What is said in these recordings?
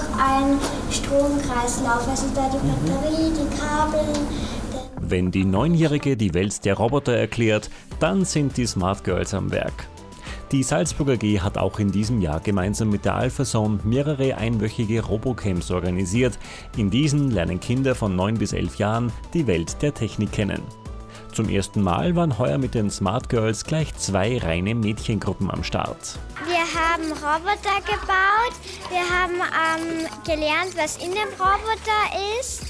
ist einfach ein Stromkreislauf. Also da die Batterie, die Kabel. Wenn die Neunjährige die Welt der Roboter erklärt, dann sind die Smart Girls am Werk. Die Salzburger G hat auch in diesem Jahr gemeinsam mit der Alphason mehrere einwöchige Robocamps organisiert. In diesen lernen Kinder von 9 bis 11 Jahren die Welt der Technik kennen. Zum ersten Mal waren heuer mit den Smart Girls gleich zwei reine Mädchengruppen am Start. Wir haben Roboter gebaut, wir haben ähm, gelernt, was in dem Roboter ist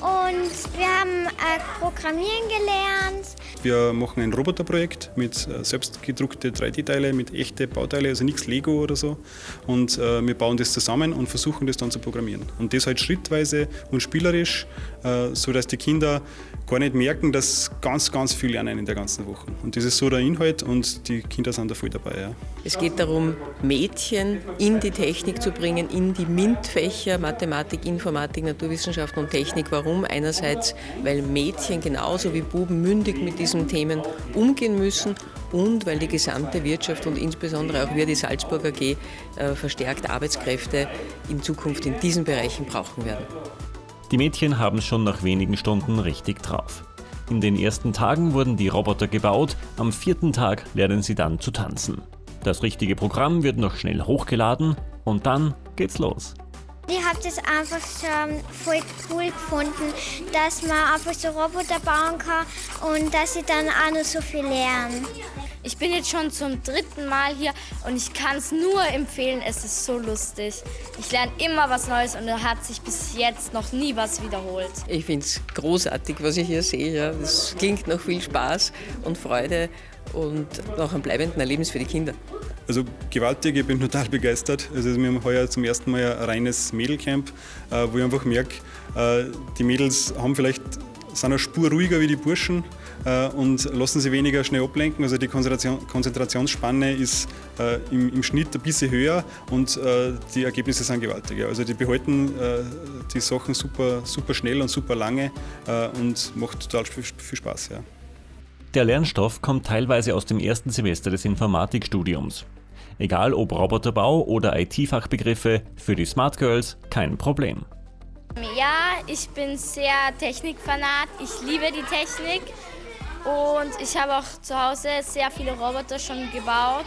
und wir haben äh, Programmieren gelernt. Wir machen ein Roboterprojekt mit äh, selbstgedruckte 3D-Teile, mit echten Bauteile, also nichts Lego oder so. Und äh, wir bauen das zusammen und versuchen das dann zu programmieren. Und das halt schrittweise und spielerisch, äh, sodass die Kinder gar nicht merken, dass ganz, ganz viel lernen in der ganzen Woche. Und das ist so der Inhalt und die Kinder sind da voll dabei. Ja. Es geht darum, Mädchen in die Technik zu bringen, in die MINT-Fächer, Mathematik, Informatik, Naturwissenschaften und Technik. Warum? Einerseits, weil Mädchen genauso wie Buben mündig mit diesen Themen umgehen müssen und weil die gesamte Wirtschaft und insbesondere auch wir, die Salzburger AG, äh, verstärkt Arbeitskräfte in Zukunft in diesen Bereichen brauchen werden. Die Mädchen haben schon nach wenigen Stunden richtig drauf. In den ersten Tagen wurden die Roboter gebaut, am vierten Tag lernen sie dann zu tanzen. Das richtige Programm wird noch schnell hochgeladen und dann geht's los. Ich habe das einfach schon voll cool gefunden, dass man einfach so Roboter bauen kann und dass sie dann auch noch so viel lernen. Ich bin jetzt schon zum dritten Mal hier und ich kann es nur empfehlen. Es ist so lustig. Ich lerne immer was Neues und da hat sich bis jetzt noch nie was wiederholt. Ich finde es großartig, was ich hier sehe. Es klingt nach viel Spaß und Freude und nach einem bleibenden Erlebnis für die Kinder. Also gewaltig, ich bin total begeistert. Also wir haben heuer zum ersten Mal ein reines Mädelcamp, äh, wo ich einfach merke, äh, die Mädels haben vielleicht sind eine Spur ruhiger wie die Burschen äh, und lassen sich weniger schnell ablenken. Also die Konzentration, Konzentrationsspanne ist im, Schnitt ein bisschen höher und die Ergebnisse sind gewaltiger. Also die behalten die Sachen super, super schnell und super lange und macht total viel, viel Spaß. Ja. Der Lernstoff kommt teilweise aus dem ersten Semester des Informatikstudiums. Egal ob Roboterbau oder IT-Fachbegriffe, für die Smart Girls kein Problem. Ja, ich bin sehr Technikfanat. Ich liebe die Technik und ich habe auch zu Hause sehr viele Roboter schon gebaut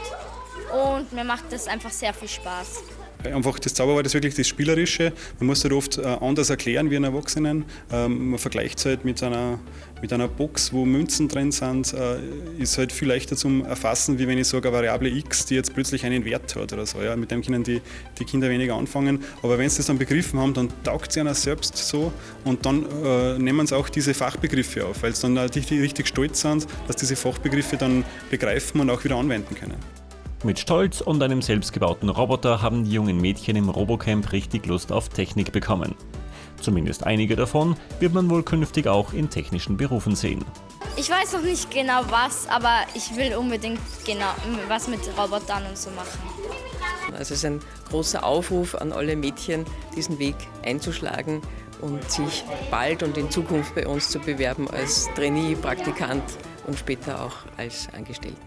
und mir macht das einfach sehr viel Spaß. Einfach das Zauberwort ist wirklich das Spielerische. Man muss halt oft äh, anders erklären wie ein Erwachsenen. Ähm, man vergleicht es halt mit einer, mit einer Box, wo Münzen drin sind, äh, ist halt viel leichter zum Erfassen, wie wenn ich sage, eine Variable x, die jetzt plötzlich einen Wert hat oder so. Ja. Mit dem können die, die Kinder weniger anfangen. Aber wenn sie das dann begriffen haben, dann taugt sie einer selbst so und dann äh, nehmen sie auch diese Fachbegriffe auf, weil sie dann richtig, richtig stolz sind, dass diese Fachbegriffe dann begreifen und auch wieder anwenden können. Mit Stolz und einem selbstgebauten Roboter haben die jungen Mädchen im Robocamp richtig Lust auf Technik bekommen. Zumindest einige davon wird man wohl künftig auch in technischen Berufen sehen. Ich weiß noch nicht genau was, aber ich will unbedingt genau was mit Robotern und so machen. Also es ist ein großer Aufruf an alle Mädchen, diesen Weg einzuschlagen und sich bald und in Zukunft bei uns zu bewerben als Trainee, Praktikant und später auch als Angestellte.